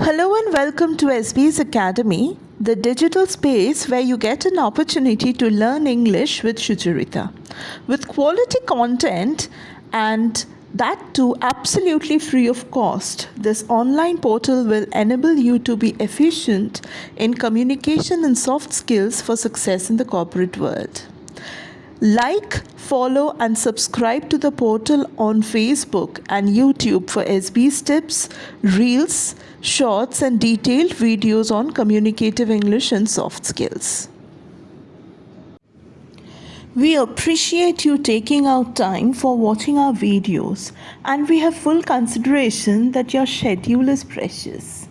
Hello and welcome to SB's Academy, the digital space where you get an opportunity to learn English with Shucharita. With quality content and that too absolutely free of cost, this online portal will enable you to be efficient in communication and soft skills for success in the corporate world. Like, follow, and subscribe to the portal on Facebook and YouTube for SB's tips, reels, shorts, and detailed videos on communicative English and soft skills. We appreciate you taking out time for watching our videos, and we have full consideration that your schedule is precious.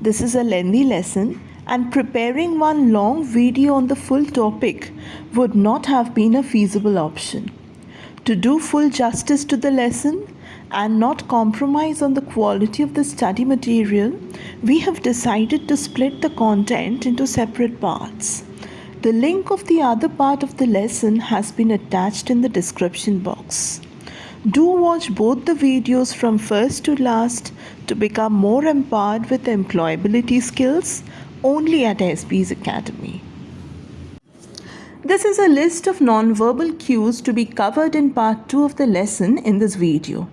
This is a lengthy lesson and preparing one long video on the full topic would not have been a feasible option. To do full justice to the lesson and not compromise on the quality of the study material, we have decided to split the content into separate parts. The link of the other part of the lesson has been attached in the description box. Do watch both the videos from first to last to become more empowered with employability skills only at SB's Academy. This is a list of non-verbal cues to be covered in part 2 of the lesson in this video.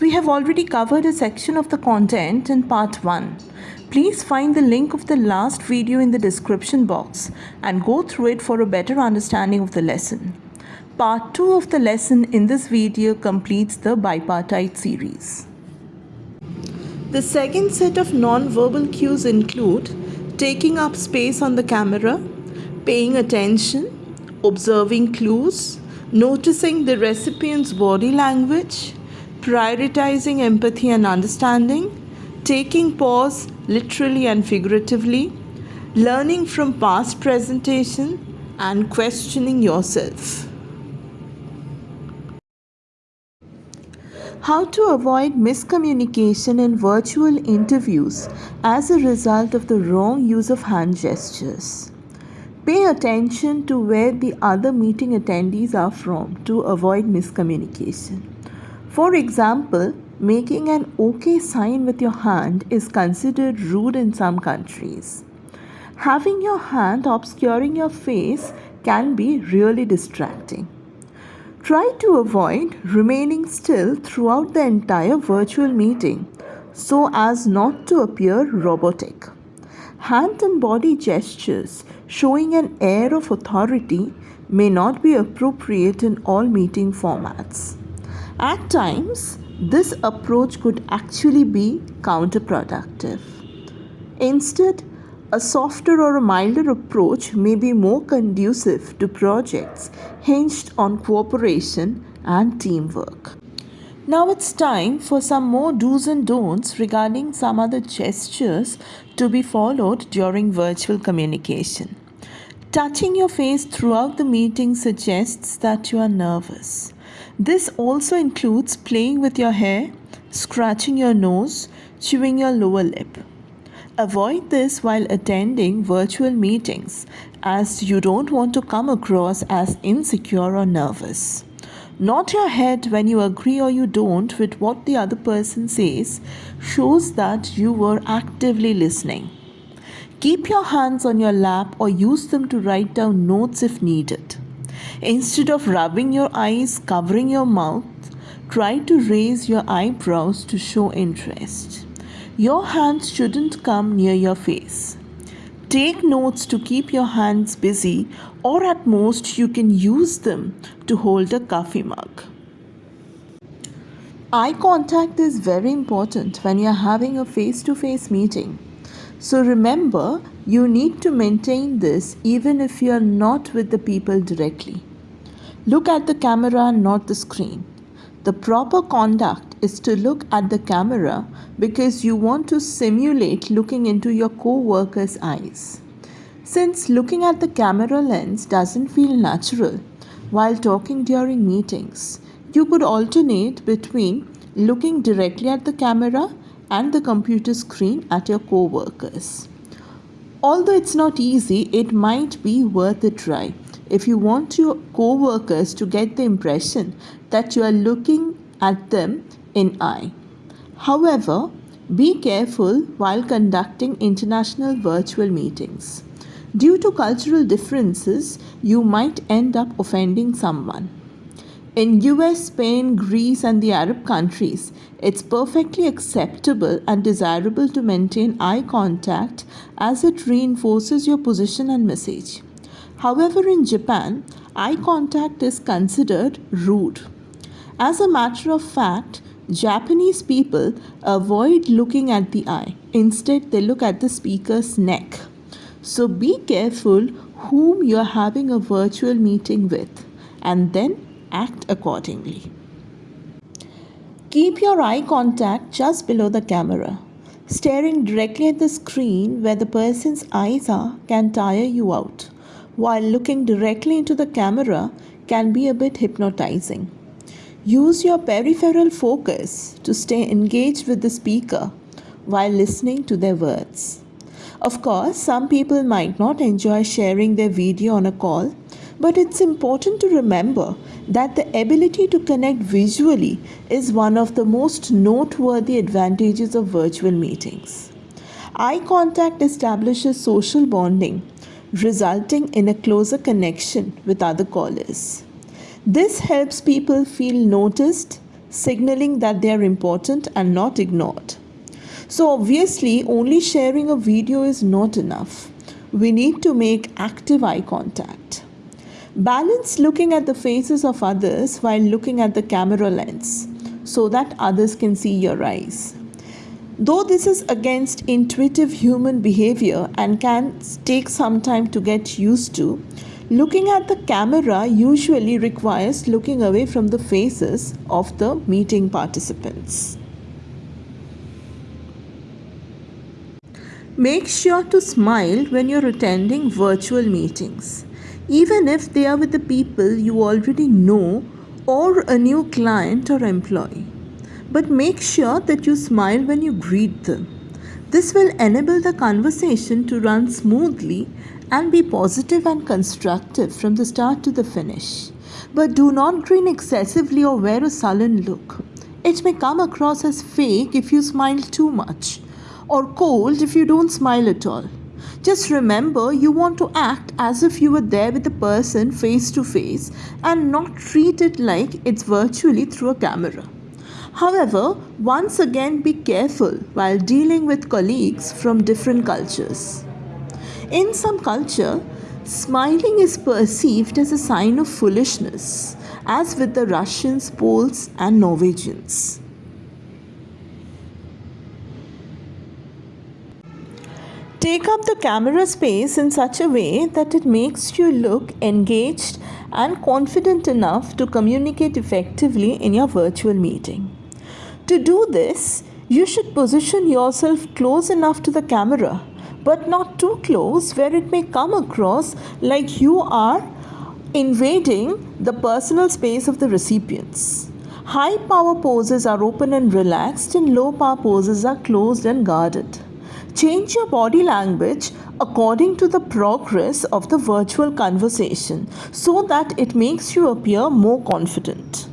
We have already covered a section of the content in part 1. Please find the link of the last video in the description box and go through it for a better understanding of the lesson. Part 2 of the lesson in this video completes the bipartite series. The second set of non-verbal cues include taking up space on the camera, paying attention, observing clues, noticing the recipient's body language, prioritizing empathy and understanding, taking pause literally and figuratively, learning from past presentation, and questioning yourself. How to avoid miscommunication in virtual interviews as a result of the wrong use of hand gestures. Pay attention to where the other meeting attendees are from to avoid miscommunication. For example, making an OK sign with your hand is considered rude in some countries. Having your hand obscuring your face can be really distracting. Try to avoid remaining still throughout the entire virtual meeting so as not to appear robotic. Hand and body gestures showing an air of authority may not be appropriate in all meeting formats. At times, this approach could actually be counterproductive. Instead, a softer or a milder approach may be more conducive to projects hinged on cooperation and teamwork. Now it's time for some more do's and don'ts regarding some other gestures to be followed during virtual communication. Touching your face throughout the meeting suggests that you are nervous. This also includes playing with your hair, scratching your nose, chewing your lower lip. Avoid this while attending virtual meetings as you don't want to come across as insecure or nervous. Nod your head when you agree or you don't with what the other person says shows that you were actively listening. Keep your hands on your lap or use them to write down notes if needed. Instead of rubbing your eyes, covering your mouth, try to raise your eyebrows to show interest. Your hands shouldn't come near your face. Take notes to keep your hands busy, or at most, you can use them to hold a coffee mug. Eye contact is very important when you're having a face to face meeting. So remember, you need to maintain this even if you're not with the people directly. Look at the camera, not the screen. The proper conduct is to look at the camera because you want to simulate looking into your co-worker's eyes. Since looking at the camera lens doesn't feel natural while talking during meetings, you could alternate between looking directly at the camera and the computer screen at your co-workers. Although it's not easy, it might be worth a try if you want your co-workers to get the impression that you are looking at them in eye. However, Be careful while conducting international virtual meetings. Due to cultural differences, you might end up offending someone. In US, Spain, Greece, and the Arab countries, it's perfectly acceptable and desirable to maintain eye contact as it reinforces your position and message. However, in Japan, eye contact is considered rude. As a matter of fact, Japanese people avoid looking at the eye. Instead, they look at the speaker's neck. So be careful whom you are having a virtual meeting with and then act accordingly. Keep your eye contact just below the camera. Staring directly at the screen where the person's eyes are can tire you out, while looking directly into the camera can be a bit hypnotizing. Use your peripheral focus to stay engaged with the speaker while listening to their words. Of course, some people might not enjoy sharing their video on a call, but it's important to remember that the ability to connect visually is one of the most noteworthy advantages of virtual meetings. Eye contact establishes social bonding, resulting in a closer connection with other callers. This helps people feel noticed, signaling that they are important and not ignored. So, obviously, only sharing a video is not enough. We need to make active eye contact. Balance looking at the faces of others while looking at the camera lens so that others can see your eyes. Though this is against intuitive human behavior and can take some time to get used to, looking at the camera usually requires looking away from the faces of the meeting participants. Make sure to smile when you're attending virtual meetings even if they are with the people you already know or a new client or employee. But make sure that you smile when you greet them. This will enable the conversation to run smoothly and be positive and constructive from the start to the finish. But do not grin excessively or wear a sullen look. It may come across as fake if you smile too much, or cold if you don't smile at all. Just remember, you want to act as if you were there with the person face to face and not treat it like it's virtually through a camera. However, once again be careful while dealing with colleagues from different cultures. In some culture, smiling is perceived as a sign of foolishness, as with the Russians, Poles, and Norwegians. Take up the camera space in such a way that it makes you look engaged and confident enough to communicate effectively in your virtual meeting. To do this, you should position yourself close enough to the camera, but not too close where it may come across like you are invading the personal space of the recipients. High power poses are open and relaxed, and low power poses are closed and guarded. Change your body language according to the progress of the virtual conversation so that it makes you appear more confident.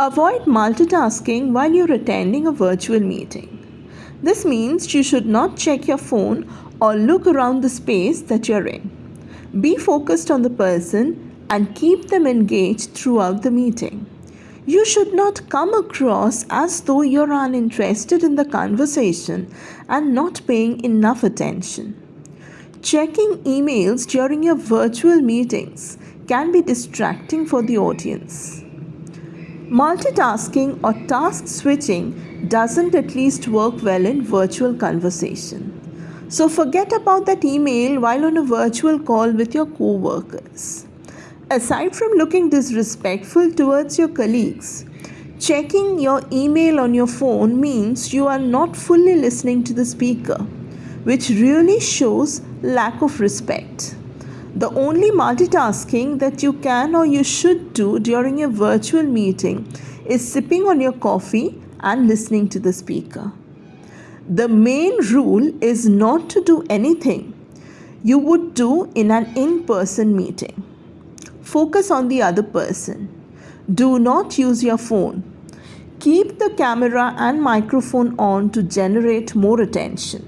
Avoid multitasking while you're attending a virtual meeting. This means you should not check your phone or look around the space that you're in. Be focused on the person and keep them engaged throughout the meeting. You should not come across as though you're uninterested in the conversation and not paying enough attention. Checking emails during your virtual meetings can be distracting for the audience. Multitasking or task switching doesn't at least work well in virtual conversation. So forget about that email while on a virtual call with your co workers. Aside from looking disrespectful towards your colleagues, checking your email on your phone means you are not fully listening to the speaker, which really shows lack of respect. The only multitasking that you can or you should do during a virtual meeting is sipping on your coffee and listening to the speaker. The main rule is not to do anything you would do in an in person meeting. Focus on the other person. Do not use your phone. Keep the camera and microphone on to generate more attention.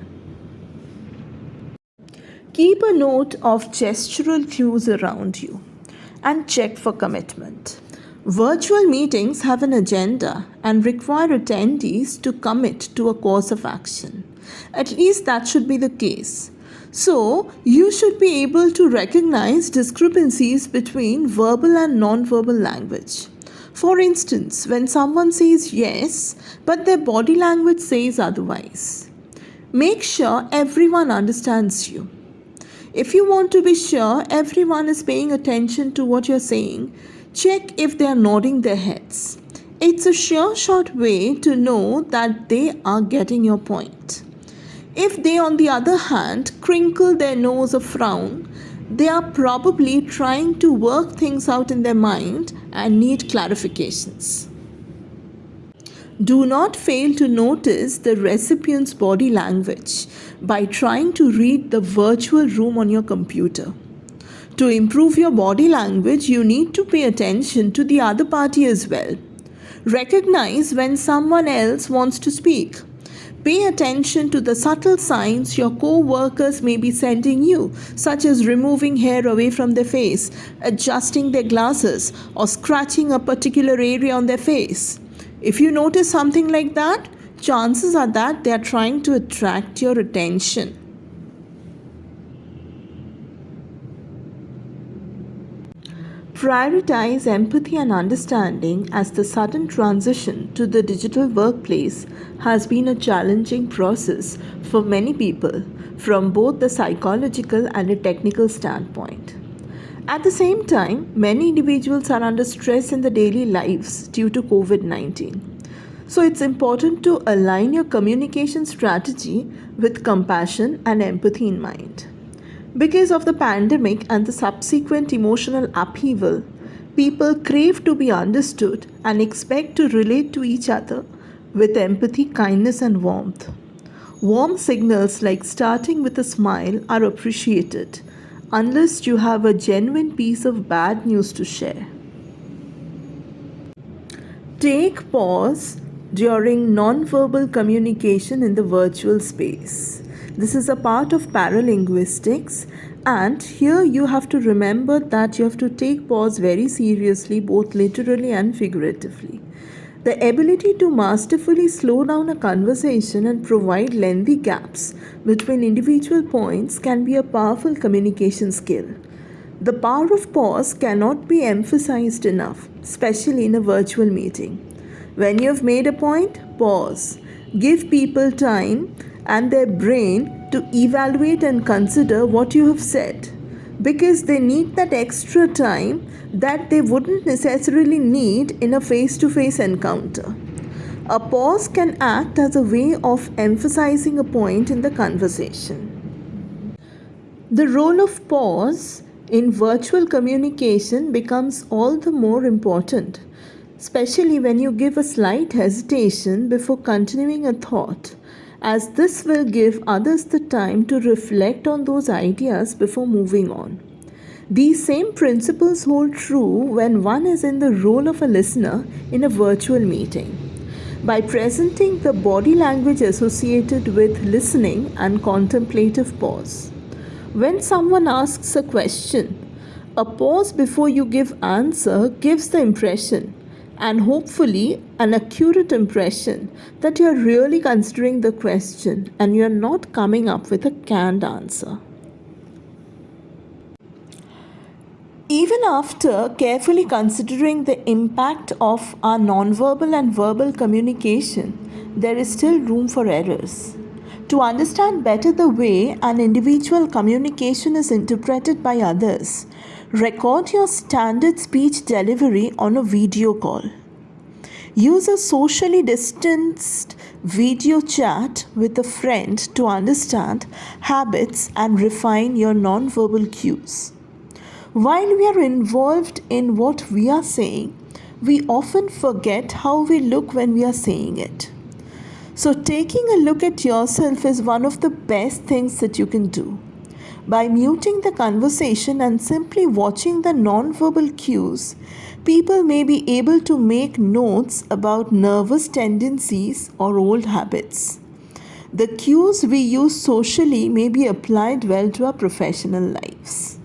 Keep a note of gestural cues around you and check for commitment. Virtual meetings have an agenda and require attendees to commit to a course of action. At least that should be the case. So, you should be able to recognize discrepancies between verbal and non-verbal language. For instance, when someone says yes, but their body language says otherwise. Make sure everyone understands you. If you want to be sure everyone is paying attention to what you're saying, check if they are nodding their heads. It's a sure shot way to know that they are getting your point. If they, on the other hand, crinkle their nose or frown, they are probably trying to work things out in their mind and need clarifications. Do not fail to notice the recipient's body language by trying to read the virtual room on your computer. To improve your body language, you need to pay attention to the other party as well. Recognize when someone else wants to speak. Pay attention to the subtle signs your co workers may be sending you, such as removing hair away from their face, adjusting their glasses, or scratching a particular area on their face. If you notice something like that, chances are that they are trying to attract your attention. Prioritize empathy and understanding as the sudden transition to the digital workplace has been a challenging process for many people from both the psychological and a technical standpoint. At the same time, many individuals are under stress in their daily lives due to COVID 19. So it's important to align your communication strategy with compassion and empathy in mind. Because of the pandemic and the subsequent emotional upheaval, people crave to be understood and expect to relate to each other with empathy, kindness, and warmth. Warm signals like starting with a smile are appreciated unless you have a genuine piece of bad news to share. Take pause during non-verbal communication in the virtual space. This is a part of paralinguistics and here you have to remember that you have to take pause very seriously both literally and figuratively. The ability to masterfully slow down a conversation and provide lengthy gaps between individual points can be a powerful communication skill. The power of pause cannot be emphasized enough, especially in a virtual meeting. When you have made a point, pause. Give people time and their brain to evaluate and consider what you have said because they need that extra time that they wouldn't necessarily need in a face to face encounter. A pause can act as a way of emphasizing a point in the conversation. The role of pause in virtual communication becomes all the more important, especially when you give a slight hesitation before continuing a thought as this will give others the time to reflect on those ideas before moving on. These same principles hold true when one is in the role of a listener in a virtual meeting. By presenting the body language associated with listening and contemplative pause. When someone asks a question, a pause before you give answer gives the impression and hopefully an accurate impression that you're really considering the question and you're not coming up with a canned answer. Even after carefully considering the impact of our nonverbal and verbal communication, there is still room for errors. To understand better the way an individual communication is interpreted by others, Record your standard speech delivery on a video call. Use a socially distanced video chat with a friend to understand habits and refine your nonverbal cues. While we are involved in what we are saying, we often forget how we look when we are saying it. So, taking a look at yourself is one of the best things that you can do. By muting the conversation and simply watching the non-verbal cues, people may be able to make notes about nervous tendencies or old habits. The cues we use socially may be applied well to our professional lives.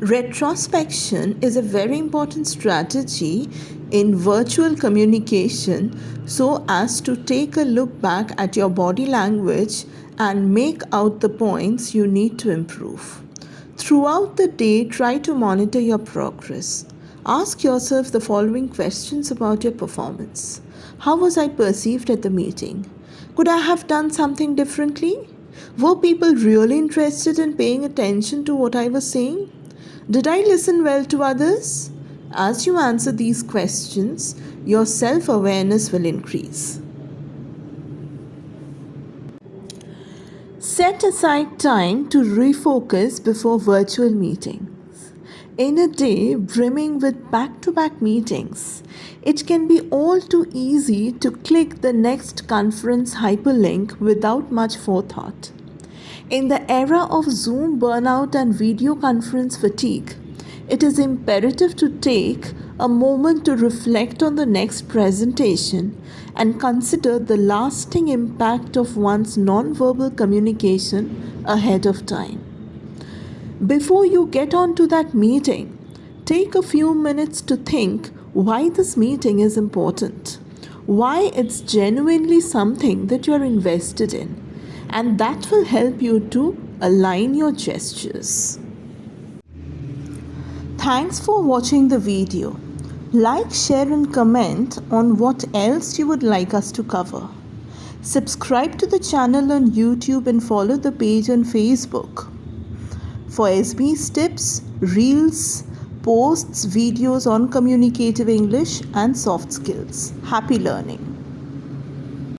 Retrospection is a very important strategy in virtual communication so as to take a look back at your body language and make out the points you need to improve. Throughout the day, try to monitor your progress. Ask yourself the following questions about your performance. How was I perceived at the meeting? Could I have done something differently? Were people really interested in paying attention to what I was saying? Did I listen well to others? As you answer these questions, your self awareness will increase. Set aside time to refocus before virtual meetings. In a day brimming with back to back meetings, it can be all too easy to click the next conference hyperlink without much forethought. In the era of Zoom burnout and video conference fatigue, it is imperative to take a moment to reflect on the next presentation and consider the lasting impact of one's nonverbal communication ahead of time. Before you get on to that meeting, take a few minutes to think why this meeting is important, why it's genuinely something that you're invested in and that will help you to align your gestures. Thanks for watching the video. Like, share and comment on what else you would like us to cover. Subscribe to the channel on YouTube and follow the page on Facebook. For SB's tips, reels, posts, videos on communicative English and soft skills. Happy learning.